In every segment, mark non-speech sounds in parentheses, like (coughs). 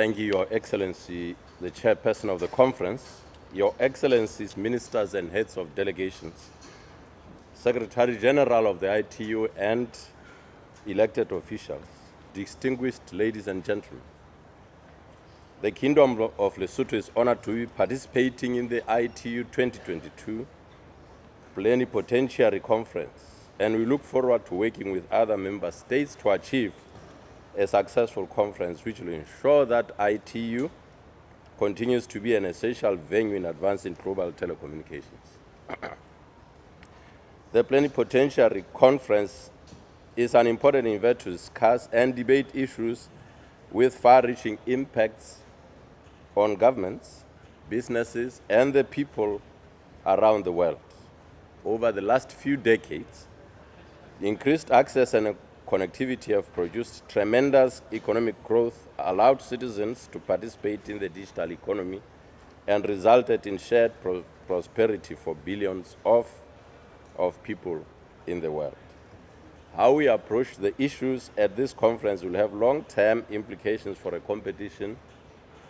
thank you, Your Excellency, the chairperson of the conference, Your Excellencies, ministers and heads of delegations, Secretary General of the ITU and elected officials, distinguished ladies and gentlemen. The Kingdom of Lesotho is honored to be participating in the ITU 2022 Plenipotentiary Conference, and we look forward to working with other member states to achieve a successful conference which will ensure that ITU continues to be an essential venue in advancing global telecommunications. (coughs) the Plenipotentiary Conference is an important event to discuss and debate issues with far-reaching impacts on governments, businesses, and the people around the world. Over the last few decades, increased access and connectivity have produced tremendous economic growth, allowed citizens to participate in the digital economy, and resulted in shared pro prosperity for billions of, of people in the world. How we approach the issues at this conference will have long-term implications for a competition,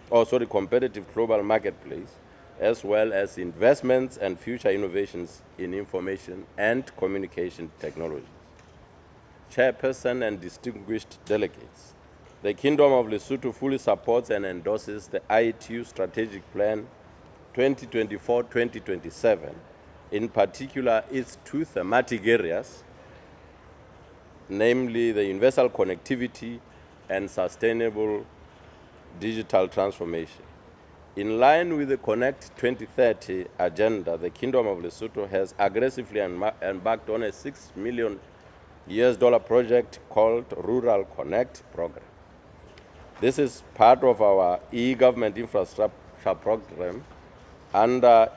or sorry, competitive global marketplace, as well as investments and future innovations in information and communication technology. Chairperson and distinguished delegates, the Kingdom of Lesotho fully supports and endorses the ITU Strategic Plan 2024-2027, in particular its two thematic areas, namely the universal connectivity and sustainable digital transformation. In line with the Connect 2030 agenda, the Kingdom of Lesotho has aggressively embarked on a 6 million US dollar project called Rural Connect program. This is part of our e-government infrastructure program. Under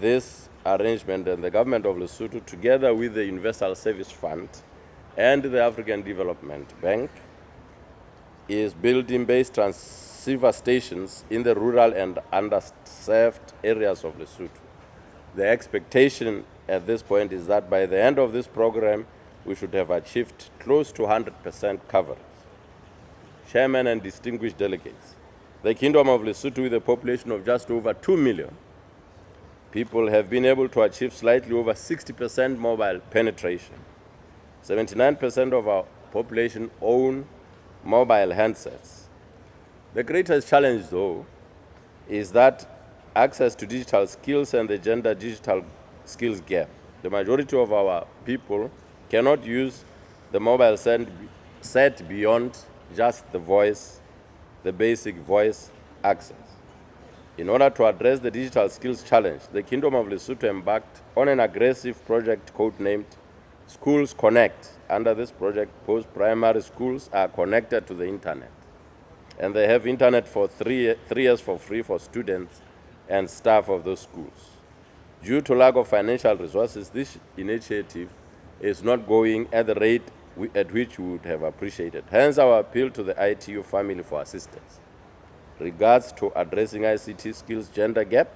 this arrangement, and the government of Lesotho, together with the Universal Service Fund, and the African Development Bank is building base transceiver stations in the rural and underserved areas of Lesotho. The expectation at this point is that by the end of this program, we should have achieved close to 100% coverage. Chairman and distinguished delegates, the Kingdom of Lesotho with a population of just over 2 million people have been able to achieve slightly over 60% mobile penetration. 79% of our population own mobile handsets. The greatest challenge, though, is that access to digital skills and the gender digital skills gap. The majority of our people cannot use the mobile set beyond just the voice, the basic voice access. In order to address the digital skills challenge, the Kingdom of Lesotho embarked on an aggressive project codenamed Schools Connect. Under this project, post-primary schools are connected to the internet. And they have internet for three, three years for free for students and staff of those schools. Due to lack of financial resources, this initiative is not going at the rate we, at which we would have appreciated. Hence our appeal to the ITU family for assistance. Regards to addressing ICT skills gender gap,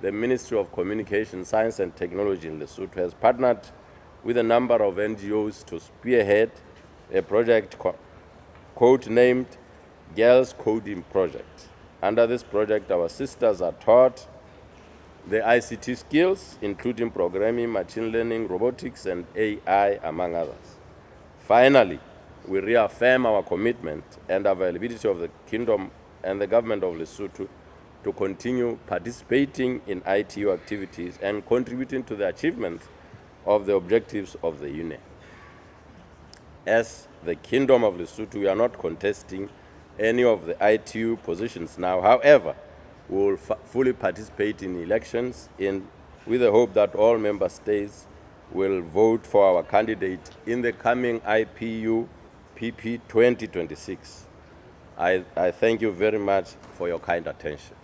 the Ministry of Communication, Science and Technology in Lesotho has partnered with a number of NGOs to spearhead a project co code-named Girls Coding Project. Under this project, our sisters are taught the ICT skills, including programming, machine learning, robotics, and AI, among others. Finally, we reaffirm our commitment and availability of the Kingdom and the government of Lesotho to continue participating in ITU activities and contributing to the achievement of the objectives of the Union. As the Kingdom of Lesotho, we are not contesting any of the ITU positions now. However, we will fully participate in elections in, with the hope that all member states will vote for our candidate in the coming ITU PP 2026. I, I thank you very much for your kind attention.